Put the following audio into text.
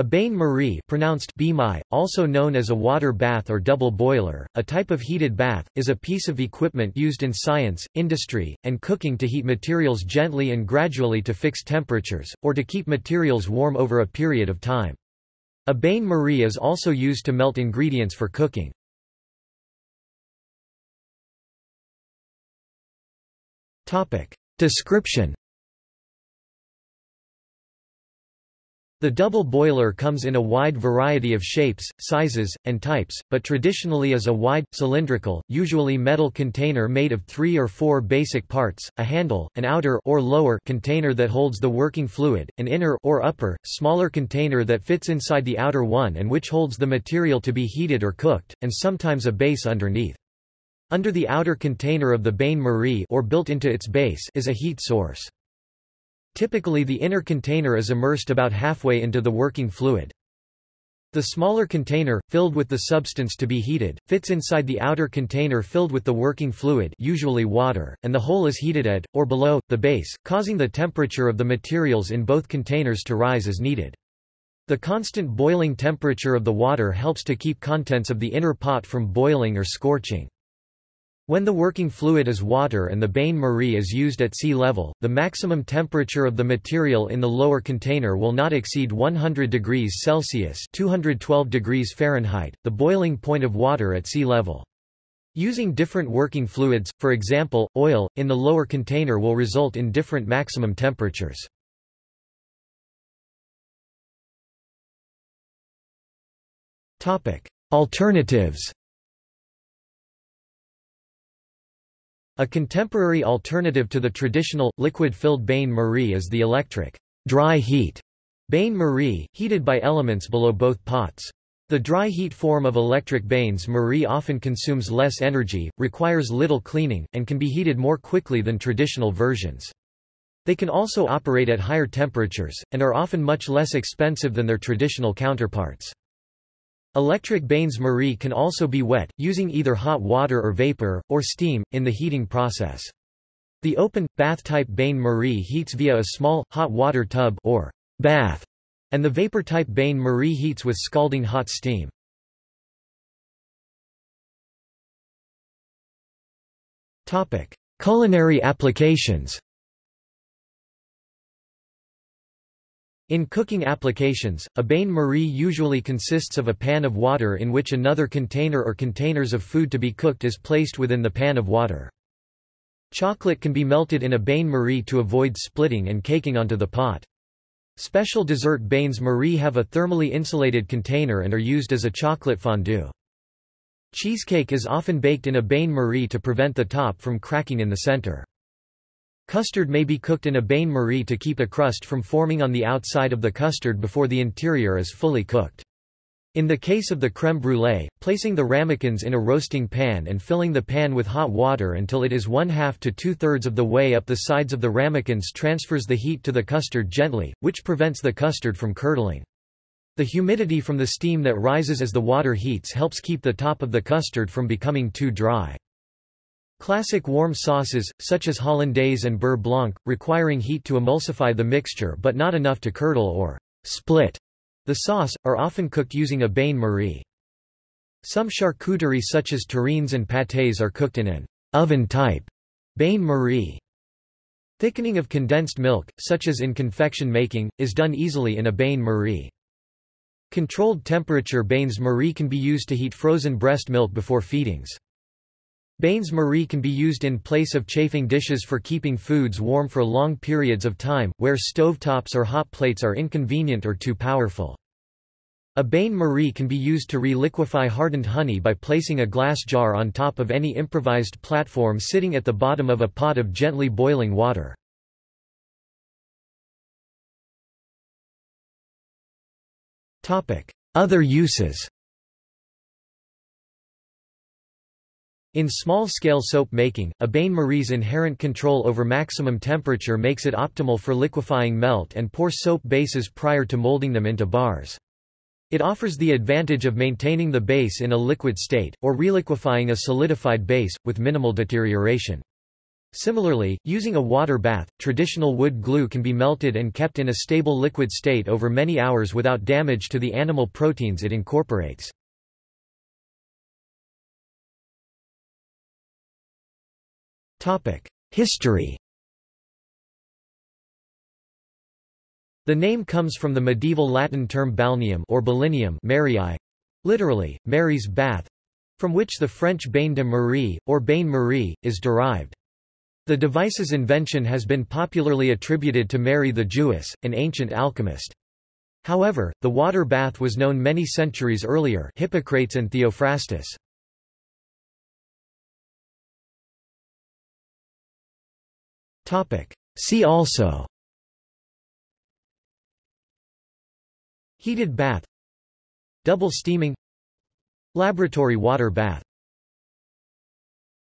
A bain-marie pronounced also known as a water bath or double boiler, a type of heated bath, is a piece of equipment used in science, industry, and cooking to heat materials gently and gradually to fixed temperatures, or to keep materials warm over a period of time. A bain-marie is also used to melt ingredients for cooking. Description The double boiler comes in a wide variety of shapes, sizes, and types, but traditionally is a wide, cylindrical, usually metal container made of three or four basic parts, a handle, an outer or lower container that holds the working fluid, an inner or upper, smaller container that fits inside the outer one and which holds the material to be heated or cooked, and sometimes a base underneath. Under the outer container of the bain-marie or built into its base is a heat source. Typically the inner container is immersed about halfway into the working fluid. The smaller container, filled with the substance to be heated, fits inside the outer container filled with the working fluid usually water, and the whole is heated at, or below, the base, causing the temperature of the materials in both containers to rise as needed. The constant boiling temperature of the water helps to keep contents of the inner pot from boiling or scorching. When the working fluid is water and the bain-marie is used at sea level, the maximum temperature of the material in the lower container will not exceed 100 degrees Celsius 212 degrees Fahrenheit, the boiling point of water at sea level. Using different working fluids, for example, oil, in the lower container will result in different maximum temperatures. Alternatives A contemporary alternative to the traditional, liquid-filled bain-marie is the electric dry heat bain-marie, heated by elements below both pots. The dry heat form of electric bains-marie often consumes less energy, requires little cleaning, and can be heated more quickly than traditional versions. They can also operate at higher temperatures, and are often much less expensive than their traditional counterparts. Electric bains-marie can also be wet, using either hot water or vapor, or steam, in the heating process. The open, bath-type bain-marie heats via a small, hot water tub or bath, and the vapor-type bain-marie heats with scalding hot steam. Culinary applications In cooking applications, a bain-marie usually consists of a pan of water in which another container or containers of food to be cooked is placed within the pan of water. Chocolate can be melted in a bain-marie to avoid splitting and caking onto the pot. Special dessert bains-marie have a thermally insulated container and are used as a chocolate fondue. Cheesecake is often baked in a bain-marie to prevent the top from cracking in the center. Custard may be cooked in a bain-marie to keep a crust from forming on the outside of the custard before the interior is fully cooked. In the case of the crème brûlée, placing the ramekins in a roasting pan and filling the pan with hot water until it is one-half to two-thirds of the way up the sides of the ramekins transfers the heat to the custard gently, which prevents the custard from curdling. The humidity from the steam that rises as the water heats helps keep the top of the custard from becoming too dry. Classic warm sauces, such as hollandaise and beurre blanc, requiring heat to emulsify the mixture but not enough to curdle or split the sauce, are often cooked using a bain-marie. Some charcuterie such as terrines and pâtés are cooked in an oven-type bain-marie. Thickening of condensed milk, such as in confection making, is done easily in a bain-marie. Controlled temperature bains-marie can be used to heat frozen breast milk before feedings. Bains-marie can be used in place of chafing dishes for keeping foods warm for long periods of time, where stovetops or hot plates are inconvenient or too powerful. A bain-marie can be used to re-liquefy hardened honey by placing a glass jar on top of any improvised platform sitting at the bottom of a pot of gently boiling water. Other uses In small-scale soap making, a bain-marie's inherent control over maximum temperature makes it optimal for liquefying melt and pour soap bases prior to molding them into bars. It offers the advantage of maintaining the base in a liquid state, or reliquefying a solidified base, with minimal deterioration. Similarly, using a water bath, traditional wood glue can be melted and kept in a stable liquid state over many hours without damage to the animal proteins it incorporates. History The name comes from the medieval Latin term balneum or balinium Marii, literally, Mary's bath, from which the French bain de Marie, or bain Marie, is derived. The device's invention has been popularly attributed to Mary the Jewess, an ancient alchemist. However, the water bath was known many centuries earlier Hippocrates and Theophrastus. See also. Heated bath. Double steaming. Laboratory water bath